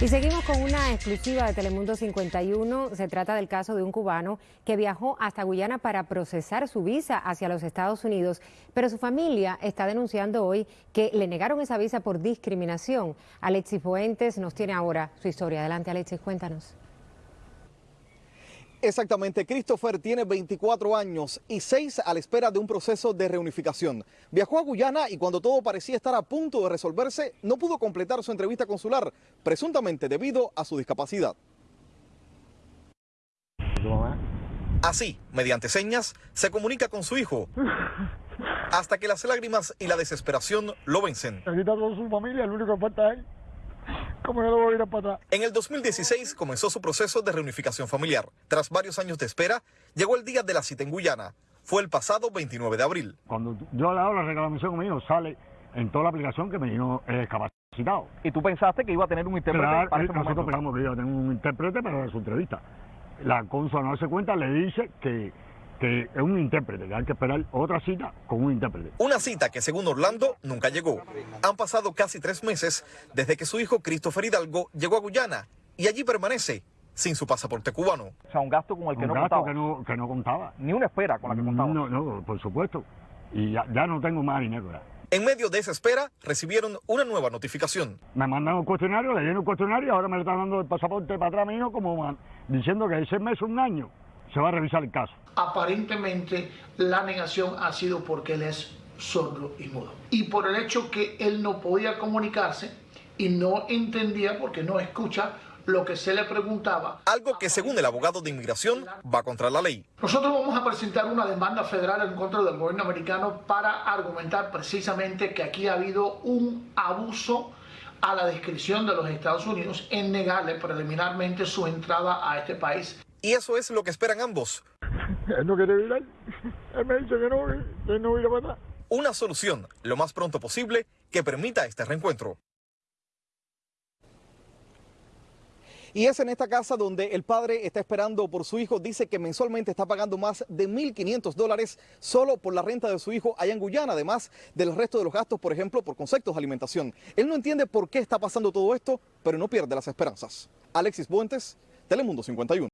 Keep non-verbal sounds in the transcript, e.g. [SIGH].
Y seguimos con una exclusiva de Telemundo 51. Se trata del caso de un cubano que viajó hasta Guyana para procesar su visa hacia los Estados Unidos, pero su familia está denunciando hoy que le negaron esa visa por discriminación. Alexis Fuentes nos tiene ahora su historia. Adelante, Alexis, cuéntanos. Exactamente, Christopher tiene 24 años y 6 a la espera de un proceso de reunificación. Viajó a Guyana y cuando todo parecía estar a punto de resolverse, no pudo completar su entrevista consular, presuntamente debido a su discapacidad. Así, mediante señas, se comunica con su hijo, [LAUGHS] hasta que las lágrimas y la desesperación lo vencen. Toda su familia, el único que falta es él. ¿Cómo no lo voy a ir a para atrás? En el 2016 comenzó su proceso de reunificación familiar. Tras varios años de espera, llegó el día de la cita en Guyana. Fue el pasado 29 de abril. Cuando yo le hago la reclamación mío, sale en toda la aplicación que me vino eh, capacitado. ¿Y tú pensaste que iba a tener un intérprete Claro, para ese nosotros momento? pensamos que iba a tener un intérprete para su entrevista. La consul no se cuenta, le dice que, que es un intérprete, que hay que esperar otra cita con un intérprete. Una cita que según Orlando nunca llegó. Han pasado casi tres meses desde que su hijo Christopher Hidalgo llegó a Guyana y allí permanece sin su pasaporte cubano. O sea, un gasto con el que un no gasto contaba. que no, que no contaba. Ni una espera con la que contaba. No, no, por supuesto. Y ya, ya no tengo más dinero. ya. En medio de esa espera, recibieron una nueva notificación. Me mandan un cuestionario, le lleno el cuestionario y ahora me le están dando el pasaporte para atrás mío como diciendo que ese mes, un año, se va a revisar el caso. aparentemente la negación ha sido porque él es sordo y mudo. Y por el hecho que él no podía comunicarse y no entendía porque no escucha lo que se le preguntaba. Algo que según el abogado de inmigración va contra la ley. Nosotros vamos a presentar una demanda federal en contra del gobierno americano para argumentar precisamente que aquí ha habido un abuso a la discreción de los Estados Unidos en negarle preliminarmente su entrada a este país. Y eso es lo que esperan ambos. Él no quiere ir ahí. Él me dice que no, que no ir para atrás. Una solución lo más pronto posible que permita este reencuentro. Y es en esta casa donde el padre está esperando por su hijo. Dice que mensualmente está pagando más de 1.500 dólares solo por la renta de su hijo allá en Guyana, además del resto de los gastos, por ejemplo, por conceptos de alimentación. Él no entiende por qué está pasando todo esto, pero no pierde las esperanzas. Alexis Buentes, Telemundo 51.